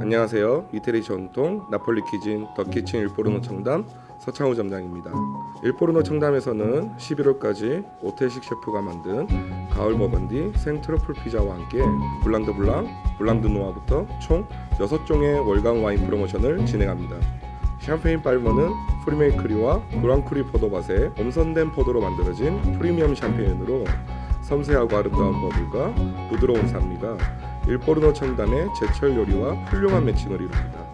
안녕하세요. 이태리 전통 나폴리 cuisine 더 키친 일포르노 청담 서창우 점장입니다. 일포르노 청담에서는 11월까지 오태식 셰프가 만든 가을 버건디 생트러플 피자와 함께 Blanc de Blancs, Blanc de Noirs부터 총 6종의 월간 와인 프로모션을 진행합니다. 샴페인 빨머는 Premier Cru와 Grand Cru 포도밭에 엄선된 포도로 만들어진 프리미엄 샴페인으로 섬세하고 아름다운 버블과 부드러운 산미가 일포르노 청담의 제철 요리와 훌륭한 매칭을 이룹니다.